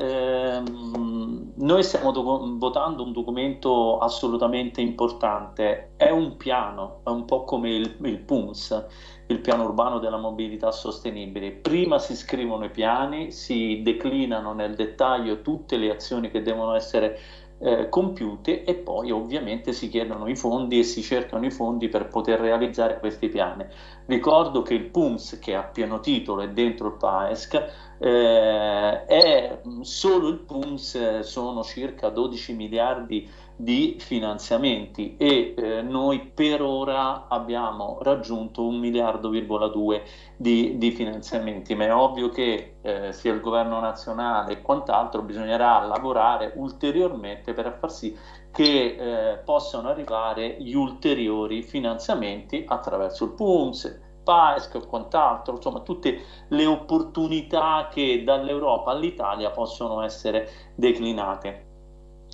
ehm, noi stiamo votando un documento assolutamente importante, è un piano, è un po' come il, il PUNS, il piano urbano della mobilità sostenibile. Prima si scrivono i piani, si declinano nel dettaglio tutte le azioni che devono essere eh, compiute e poi ovviamente si chiedono i fondi e si cercano i fondi per poter realizzare questi piani. Ricordo che il PUMS, che a pieno titolo è dentro il PAESC, eh, è solo il PUMS sono circa 12 miliardi di finanziamenti e eh, noi per ora abbiamo raggiunto un miliardo,2 di, di finanziamenti, ma è ovvio che eh, sia il governo nazionale e quant'altro bisognerà lavorare ulteriormente per far sì che eh, possano arrivare gli ulteriori finanziamenti attraverso il PUMS, PAESC e quant'altro, insomma tutte le opportunità che dall'Europa all'Italia possono essere declinate.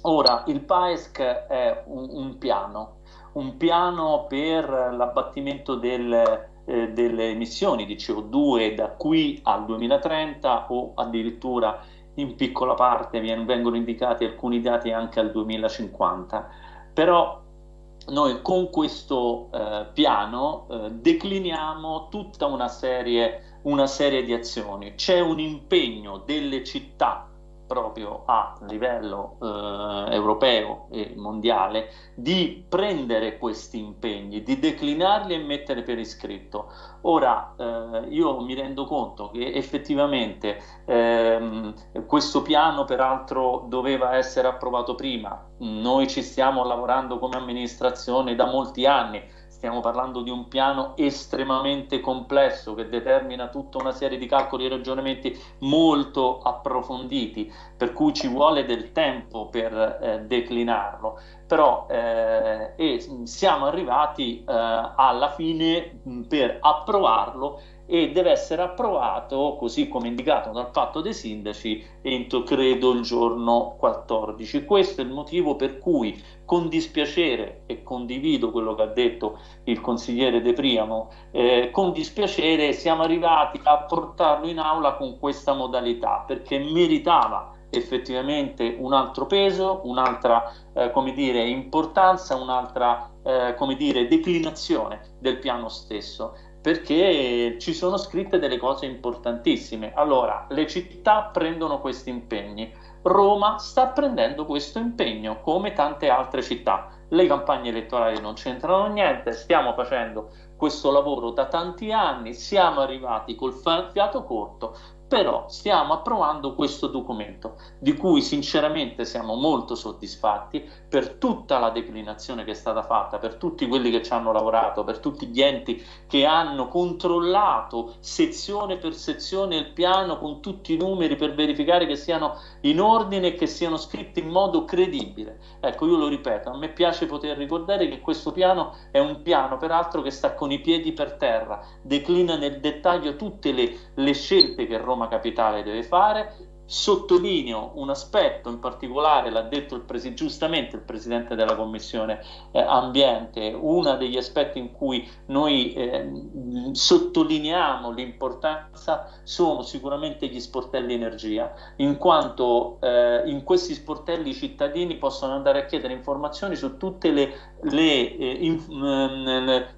Ora, il PAESC è un, un piano, un piano per l'abbattimento del, eh, delle emissioni di CO2 da qui al 2030 o addirittura in piccola parte vengono indicati alcuni dati anche al 2050. Però noi con questo eh, piano eh, decliniamo tutta una serie, una serie di azioni. C'è un impegno delle città proprio a livello eh, europeo e mondiale di prendere questi impegni, di declinarli e mettere per iscritto. Ora eh, io mi rendo conto che effettivamente ehm, questo piano peraltro doveva essere approvato prima, noi ci stiamo lavorando come amministrazione da molti anni, stiamo parlando di un piano estremamente complesso che determina tutta una serie di calcoli e ragionamenti molto approfonditi, per cui ci vuole del tempo per eh, declinarlo, però eh, siamo arrivati eh, alla fine mh, per approvarlo e deve essere approvato così come indicato dal patto dei sindaci entro credo il giorno 14 questo è il motivo per cui con dispiacere e condivido quello che ha detto il consigliere De Priamo eh, con dispiacere siamo arrivati a portarlo in aula con questa modalità perché meritava effettivamente un altro peso, un'altra eh, come dire, importanza, un'altra eh, come dire, declinazione del piano stesso perché ci sono scritte delle cose importantissime. Allora, le città prendono questi impegni, Roma sta prendendo questo impegno come tante altre città. Le campagne elettorali non c'entrano niente, stiamo facendo questo lavoro da tanti anni, siamo arrivati col fiato corto, però stiamo approvando questo documento di cui sinceramente siamo molto soddisfatti per tutta la declinazione che è stata fatta, per tutti quelli che ci hanno lavorato, per tutti gli enti che hanno controllato sezione per sezione il piano con tutti i numeri per verificare che siano in ordine e che siano scritti in modo credibile. Ecco, io lo ripeto, a me piace poter ricordare che questo piano è un piano peraltro che sta con i piedi per terra, declina nel dettaglio tutte le, le scelte che Roma Roma Capitale deve fare. Sottolineo un aspetto in particolare, l'ha detto il giustamente il Presidente della Commissione eh, Ambiente, uno degli aspetti in cui noi eh, sottolineiamo l'importanza sono sicuramente gli sportelli energia, in quanto eh, in questi sportelli i cittadini possono andare a chiedere informazioni su tutte le, le, eh, in,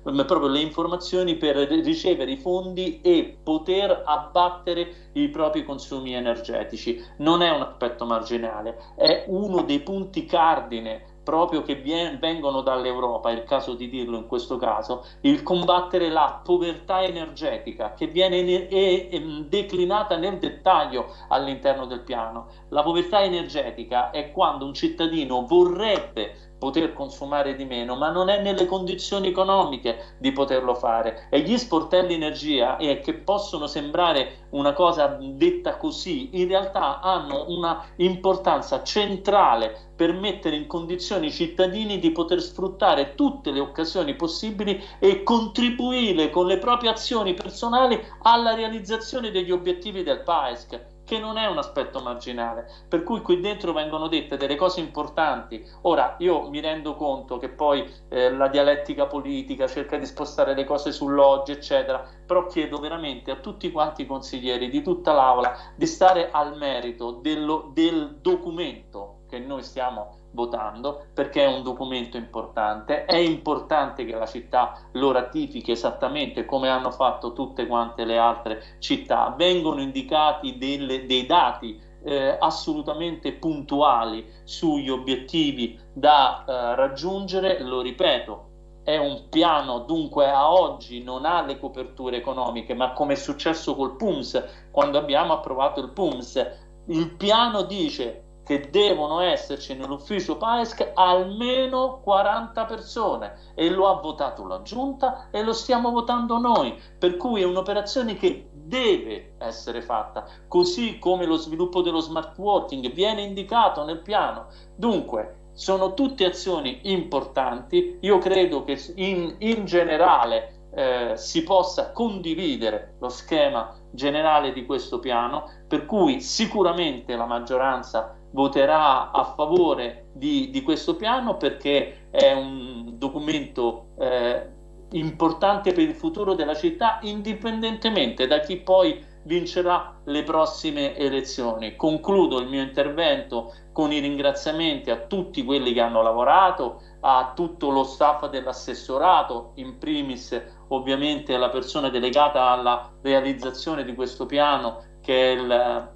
le, proprio le informazioni per ricevere i fondi e poter abbattere i propri consumi energetici. Non è un aspetto marginale, è uno dei punti cardine proprio che vengono dall'Europa, è il caso di dirlo in questo caso, il combattere la povertà energetica che viene è declinata nel dettaglio all'interno del piano. La povertà energetica è quando un cittadino vorrebbe poter consumare di meno, ma non è nelle condizioni economiche di poterlo fare. E gli sportelli energia, eh, che possono sembrare una cosa detta così, in realtà hanno una importanza centrale per mettere in condizioni i cittadini di poter sfruttare tutte le occasioni possibili e contribuire con le proprie azioni personali alla realizzazione degli obiettivi del PAESC che non è un aspetto marginale, per cui qui dentro vengono dette delle cose importanti. Ora, io mi rendo conto che poi eh, la dialettica politica cerca di spostare le cose sull'oggi, eccetera, però chiedo veramente a tutti quanti i consiglieri di tutta l'Aula di stare al merito dello, del documento che noi stiamo votando perché è un documento importante, è importante che la città lo ratifichi esattamente come hanno fatto tutte quante le altre città, vengono indicati delle, dei dati eh, assolutamente puntuali sugli obiettivi da eh, raggiungere, lo ripeto, è un piano, dunque a oggi non ha le coperture economiche, ma come è successo col PUMS, quando abbiamo approvato il PUMS, il piano dice che devono esserci nell'ufficio PAESC almeno 40 persone. E lo ha votato la giunta e lo stiamo votando noi, per cui è un'operazione che deve essere fatta, così come lo sviluppo dello smart working viene indicato nel piano. Dunque, sono tutte azioni importanti, io credo che in, in generale eh, si possa condividere lo schema generale di questo piano, per cui sicuramente la maggioranza voterà a favore di, di questo piano perché è un documento eh, importante per il futuro della città, indipendentemente da chi poi vincerà le prossime elezioni. Concludo il mio intervento con i ringraziamenti a tutti quelli che hanno lavorato, a tutto lo staff dell'assessorato, in primis ovviamente alla persona delegata alla realizzazione di questo piano che è il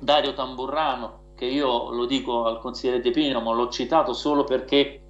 Dario Tamburrano che io lo dico al consigliere De Pino, ma l'ho citato solo perché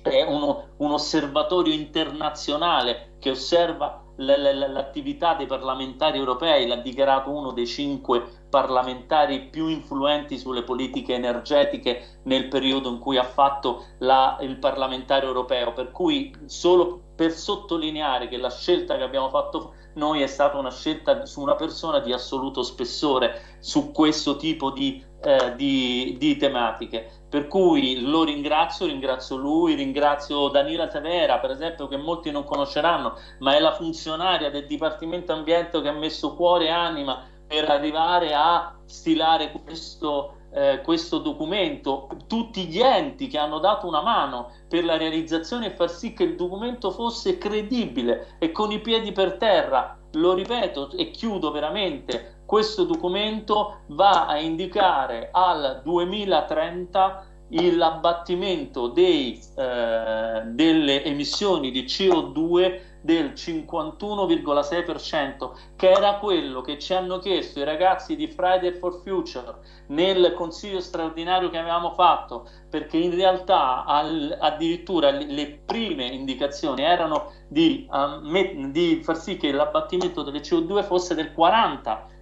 è uno, un osservatorio internazionale che osserva l'attività dei parlamentari europei, l'ha dichiarato uno dei cinque parlamentari più influenti sulle politiche energetiche nel periodo in cui ha fatto la, il parlamentare europeo, per cui solo per sottolineare che la scelta che abbiamo fatto noi è stata una scelta su una persona di assoluto spessore su questo tipo di, eh, di, di tematiche. Per cui lo ringrazio, ringrazio lui, ringrazio Danila Tavera, per esempio, che molti non conosceranno, ma è la funzionaria del Dipartimento Ambiente che ha messo cuore e anima per arrivare a stilare questo, eh, questo documento, tutti gli enti che hanno dato una mano per la realizzazione e far sì che il documento fosse credibile e con i piedi per terra. Lo ripeto e chiudo veramente, questo documento va a indicare al 2030 l'abbattimento eh, delle emissioni di CO2 del 51,6%, che era quello che ci hanno chiesto i ragazzi di Friday for Future nel consiglio straordinario che avevamo fatto, perché in realtà al, addirittura le prime indicazioni erano di, um, di far sì che l'abbattimento delle CO2 fosse del 40%.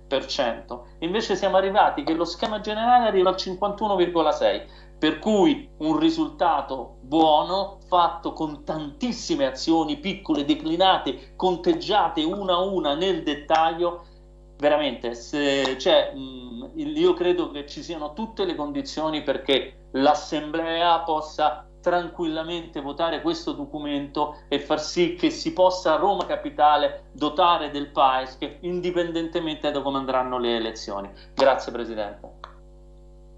Invece siamo arrivati che lo schema generale arriva al 51,6% per cui un risultato buono fatto con tantissime azioni piccole declinate, conteggiate una a una nel dettaglio. Veramente, se, cioè, mh, io credo che ci siano tutte le condizioni perché l'Assemblea possa tranquillamente votare questo documento e far sì che si possa a Roma Capitale dotare del PAES indipendentemente da come andranno le elezioni. Grazie Presidente.